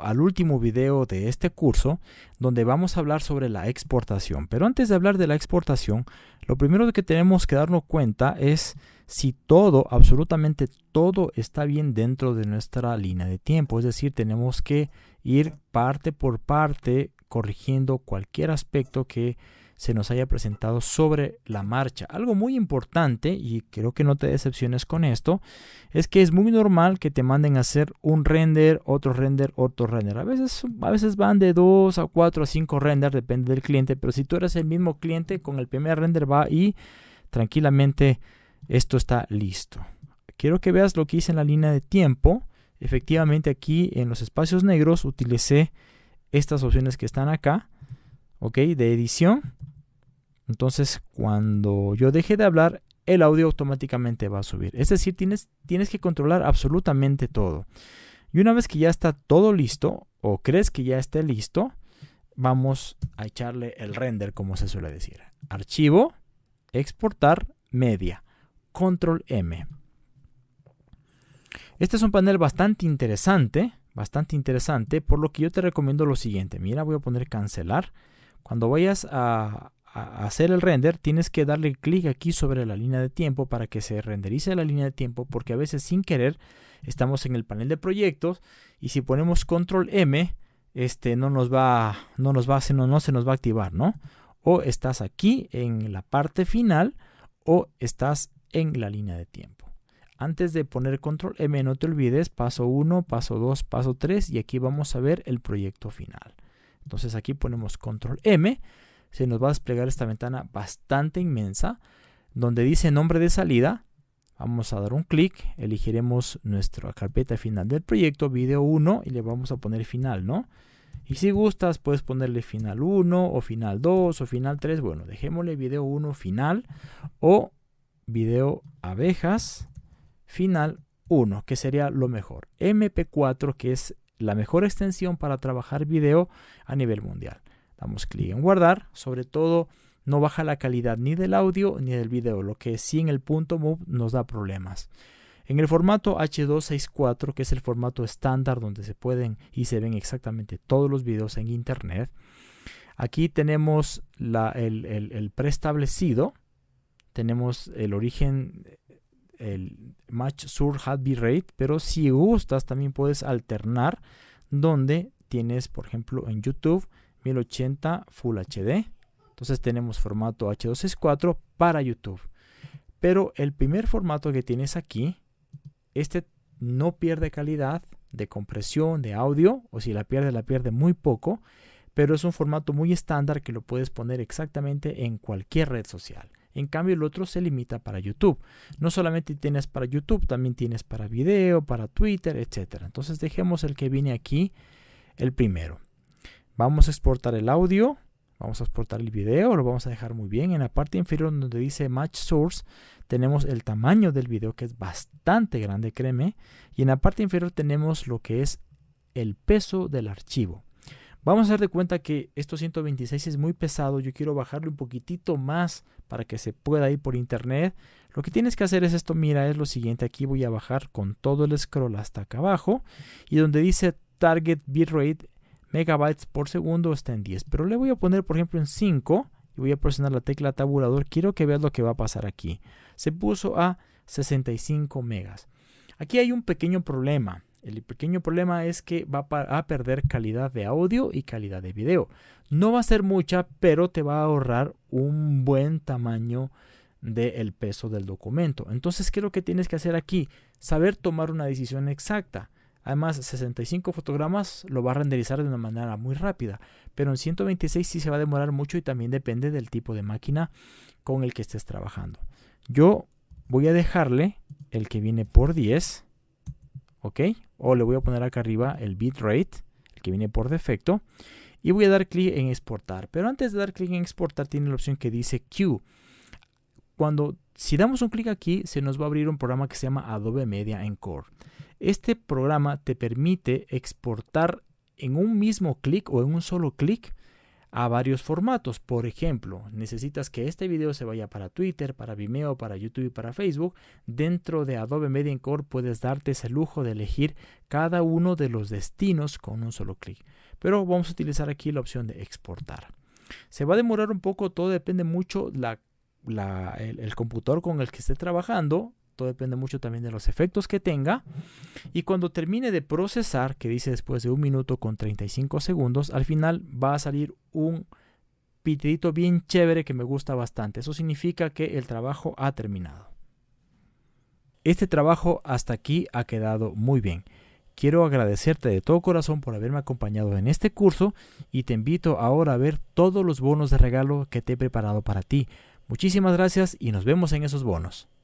al último video de este curso donde vamos a hablar sobre la exportación. Pero antes de hablar de la exportación, lo primero que tenemos que darnos cuenta es si todo, absolutamente todo está bien dentro de nuestra línea de tiempo. Es decir, tenemos que ir parte por parte corrigiendo cualquier aspecto que se nos haya presentado sobre la marcha. Algo muy importante, y creo que no te decepciones con esto, es que es muy normal que te manden a hacer un render, otro render, otro render. A veces, a veces van de 2 a 4 a 5 renders, depende del cliente, pero si tú eres el mismo cliente, con el primer render va y tranquilamente esto está listo. Quiero que veas lo que hice en la línea de tiempo. Efectivamente aquí en los espacios negros utilicé estas opciones que están acá, ok, de edición entonces, cuando yo deje de hablar, el audio automáticamente va a subir. Es decir, tienes, tienes que controlar absolutamente todo. Y una vez que ya está todo listo, o crees que ya esté listo, vamos a echarle el render, como se suele decir. Archivo, exportar, media, control M. Este es un panel bastante interesante, bastante interesante, por lo que yo te recomiendo lo siguiente. Mira, voy a poner cancelar. Cuando vayas a, hacer el render, tienes que darle clic aquí sobre la línea de tiempo para que se renderice la línea de tiempo, porque a veces sin querer estamos en el panel de proyectos y si ponemos control M, este no nos va, no nos va, no, no se nos va a activar, ¿no? O estás aquí en la parte final o estás en la línea de tiempo. Antes de poner control M, no te olvides, paso 1, paso 2, paso 3 y aquí vamos a ver el proyecto final. Entonces aquí ponemos control M se nos va a desplegar esta ventana bastante inmensa donde dice nombre de salida. Vamos a dar un clic, elegiremos nuestra carpeta final del proyecto, video 1 y le vamos a poner final, ¿no? Y si gustas puedes ponerle final 1 o final 2 o final 3. Bueno, dejémosle video 1 final o video abejas final 1, que sería lo mejor. MP4, que es la mejor extensión para trabajar video a nivel mundial. Damos clic en guardar. Sobre todo no baja la calidad ni del audio ni del video, lo que sí en el punto move nos da problemas. En el formato H264, que es el formato estándar donde se pueden y se ven exactamente todos los videos en internet, aquí tenemos el, preestablecido, tenemos el origen, el match sur hat rate, pero si gustas también puedes alternar donde tienes, por ejemplo, en YouTube 1080 Full HD. Entonces tenemos formato H264 para YouTube. Pero el primer formato que tienes aquí, este no pierde calidad de compresión de audio, o si la pierde, la pierde muy poco, pero es un formato muy estándar que lo puedes poner exactamente en cualquier red social. En cambio, el otro se limita para YouTube. No solamente tienes para YouTube, también tienes para video, para Twitter, etc. Entonces dejemos el que viene aquí, el primero. Vamos a exportar el audio, vamos a exportar el video, lo vamos a dejar muy bien. En la parte inferior donde dice Match Source tenemos el tamaño del video que es bastante grande, créeme. Y en la parte inferior tenemos lo que es el peso del archivo. Vamos a dar de cuenta que esto 126 es muy pesado. Yo quiero bajarlo un poquitito más para que se pueda ir por internet. Lo que tienes que hacer es esto. Mira, es lo siguiente. Aquí voy a bajar con todo el scroll hasta acá abajo. Y donde dice Target Bitrate megabytes por segundo está en 10. Pero le voy a poner, por ejemplo, en 5 y voy a presionar la tecla tabulador. Quiero que veas lo que va a pasar aquí. Se puso a 65 megas. Aquí hay un pequeño problema. El pequeño problema es que va a perder calidad de audio y calidad de video. No va a ser mucha, pero te va a ahorrar un buen tamaño del peso del documento. Entonces, ¿qué es lo que tienes que hacer aquí? Saber tomar una decisión exacta. Además, 65 fotogramas lo va a renderizar de una manera muy rápida, pero en 126 sí se va a demorar mucho y también depende del tipo de máquina con el que estés trabajando. Yo voy a dejarle el que viene por 10, ¿ok? O le voy a poner acá arriba el bitrate, el que viene por defecto, y voy a dar clic en exportar. Pero antes de dar clic en exportar tiene la opción que dice Q. Cuando, si damos un clic aquí, se nos va a abrir un programa que se llama Adobe Media Encore. Este programa te permite exportar en un mismo clic o en un solo clic a varios formatos. Por ejemplo, necesitas que este video se vaya para Twitter, para Vimeo, para YouTube y para Facebook. Dentro de Adobe Media Core puedes darte ese lujo de elegir cada uno de los destinos con un solo clic. Pero vamos a utilizar aquí la opción de exportar. Se va a demorar un poco, todo depende mucho la, el, el computador con el que esté trabajando todo depende mucho también de los efectos que tenga. Y cuando termine de procesar, que dice después de un minuto con 35 segundos, al final va a salir un pitidito bien chévere que me gusta bastante. Eso significa que el trabajo ha terminado. Este trabajo hasta aquí ha quedado muy bien. Quiero agradecerte de todo corazón por haberme acompañado en este curso y te invito ahora a ver todos los bonos de regalo que te he preparado para ti. Muchísimas gracias y nos vemos en esos bonos.